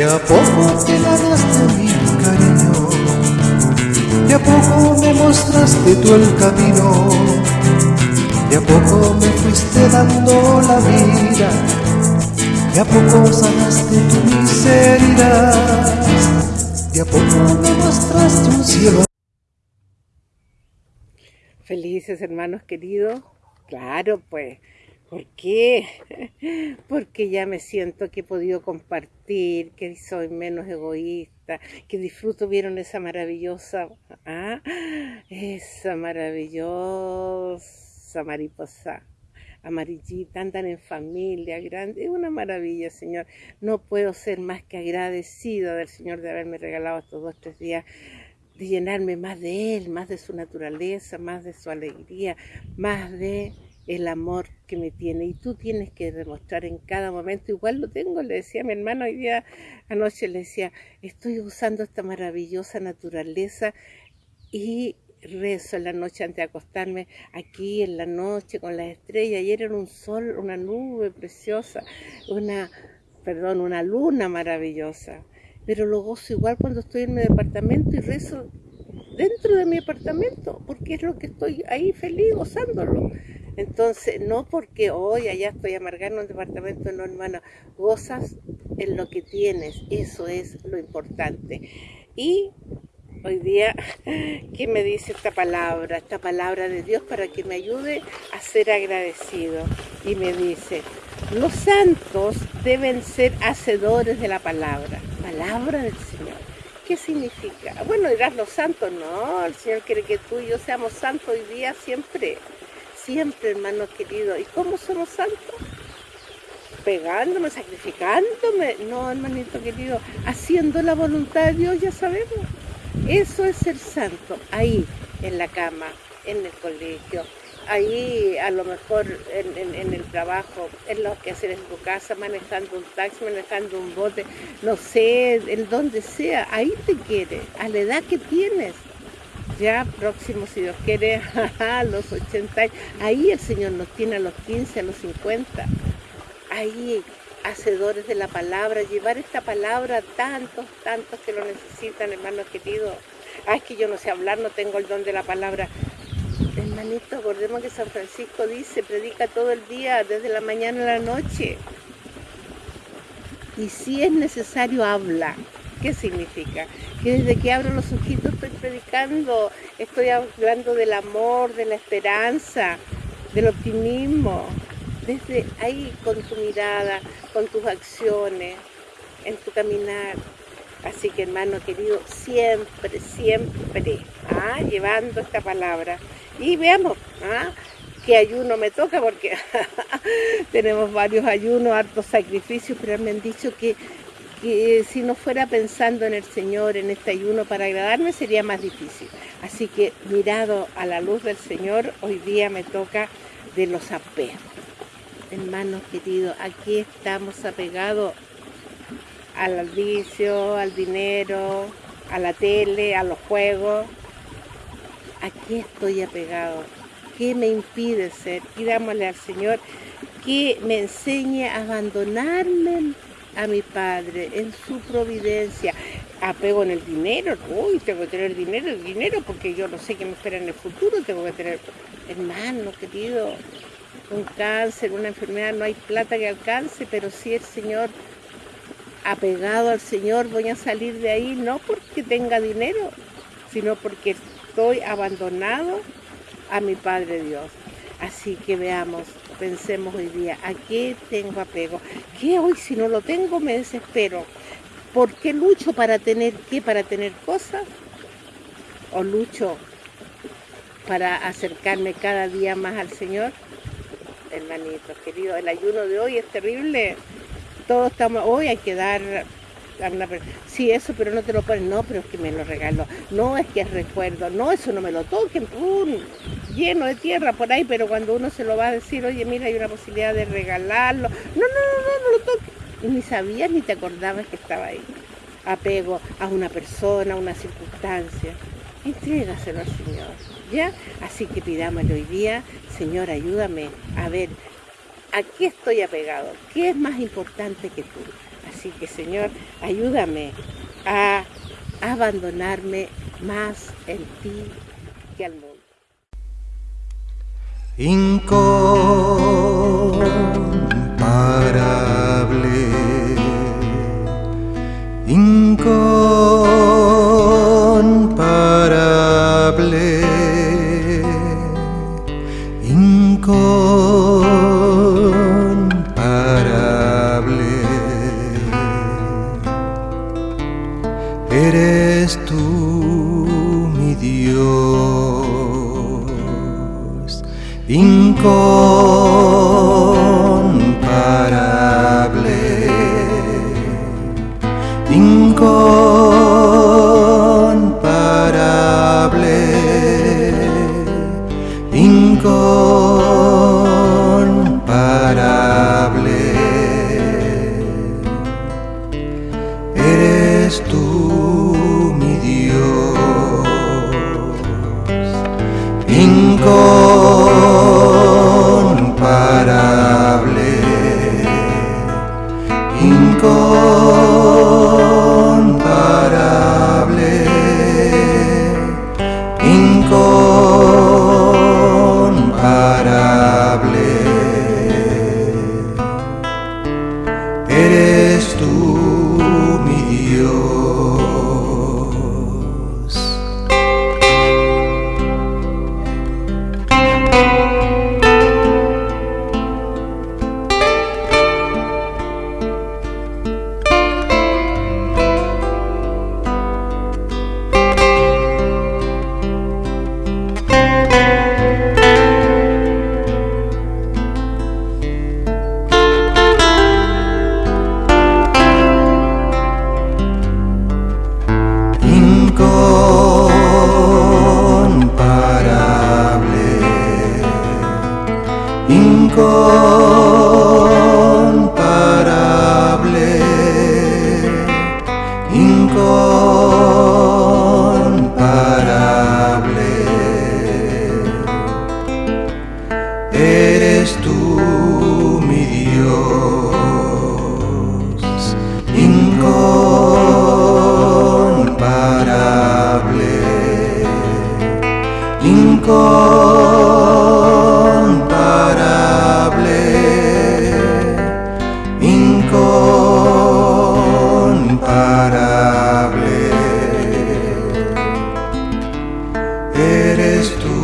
De a poco te ganaste mi cariño, de a poco me mostraste tú el camino, de a poco me fuiste dando la vida, de a poco sanaste tu miseria, de a poco me mostraste un cielo. Felices hermanos queridos, claro pues ¿Por qué? Porque ya me siento que he podido compartir, que soy menos egoísta, que disfruto, vieron esa maravillosa, ¿ah? esa maravillosa mariposa amarillita, andan en familia, grande, es una maravilla, Señor. No puedo ser más que agradecido del Señor de haberme regalado estos dos, tres días de llenarme más de Él, más de su naturaleza, más de su alegría, más de el amor que me tiene y tú tienes que demostrar en cada momento, igual lo tengo, le decía a mi hermano hoy día anoche, le decía, estoy usando esta maravillosa naturaleza y rezo en la noche antes de acostarme aquí en la noche con las estrellas, ayer era un sol, una nube preciosa, una, perdón, una luna maravillosa, pero lo gozo igual cuando estoy en mi departamento y rezo dentro de mi apartamento, porque es lo que estoy ahí feliz gozándolo. Entonces, no porque hoy allá estoy amargando un departamento, no hermano, gozas en lo que tienes, eso es lo importante. Y hoy día, ¿qué me dice esta palabra? Esta palabra de Dios para que me ayude a ser agradecido. Y me dice, los santos deben ser hacedores de la palabra, palabra del Señor. ¿Qué significa? Bueno, dirás los santos, no, el Señor quiere que tú y yo seamos santos hoy día siempre siempre, hermano querido. ¿Y cómo somos santos? Pegándome, sacrificándome. No, hermanito querido, haciendo la voluntad de Dios, ya sabemos. Eso es ser santo, ahí, en la cama, en el colegio, ahí a lo mejor en, el trabajo, en lo que hacer en tu casa, manejando un taxi, manejando un bote, no sé, en donde sea, ahí te quiere, a la edad que tienes ya próximo, si Dios quiere, a los 80 años. Ahí el Señor nos tiene a los 15, a los 50. Ahí, hacedores de la palabra, llevar esta palabra a tantos, tantos que lo necesitan, hermanos queridos. Ah, es que yo no sé hablar, no tengo el don de la palabra. Hermanito, acordemos que San Francisco dice, predica todo el día, desde la mañana a la noche. Y si es necesario, habla. ¿Qué significa? Que desde que abro los ojitos estoy predicando, estoy hablando del amor, de la esperanza, del optimismo. Desde ahí con tu mirada, con tus acciones, en tu caminar. Así que hermano querido, siempre, siempre, ¿ah? llevando esta palabra. Y veamos, ¿ah? qué ayuno me toca, porque tenemos varios ayunos, hartos sacrificios, pero me han dicho que que si no fuera pensando en el Señor, en este ayuno para agradarme, sería más difícil. Así que mirado a la luz del Señor, hoy día me toca de los apegos. Hermanos queridos, aquí estamos apegados al vicio, al dinero, a la tele, a los juegos. Aquí estoy apegado. ¿Qué me impide ser? Pidámosle al Señor que me enseñe a abandonarme a mi Padre en su providencia. Apego en el dinero, uy, tengo que tener dinero, el dinero, porque yo no sé qué me espera en el futuro, tengo que tener, hermano querido, un cáncer, una enfermedad, no hay plata que alcance, pero si el Señor, apegado al Señor, voy a salir de ahí, no porque tenga dinero, sino porque estoy abandonado a mi Padre Dios. Así que veamos, pensemos hoy día, ¿a qué tengo apego? ¿Qué hoy si no lo tengo me desespero? ¿Por qué lucho para tener qué? ¿Para tener cosas? ¿O lucho para acercarme cada día más al Señor? Hermanitos, queridos, el ayuno de hoy es terrible. Todos estamos, hoy hay que dar sí, eso, pero no te lo ponen, no, pero es que me lo regalo, no, es que es recuerdo, no, eso no me lo toquen, lleno de tierra por ahí, pero cuando uno se lo va a decir, oye, mira, hay una posibilidad de regalarlo, no, no, no, no, no lo toques, y ni sabías ni te acordabas que estaba ahí, apego a una persona, a una circunstancia, entrégaselo al Señor, ¿ya? Así que pidámosle hoy día, Señor, ayúdame a ver ¿A qué estoy apegado? ¿Qué es más importante que tú? Así que Señor, ayúdame a abandonarme más en ti que al mundo. Incomparable, incomparable, incomparable. Eres tú incomparable, incomparable. Eres tú mi Dios, incomparable, incomparable, Eres tú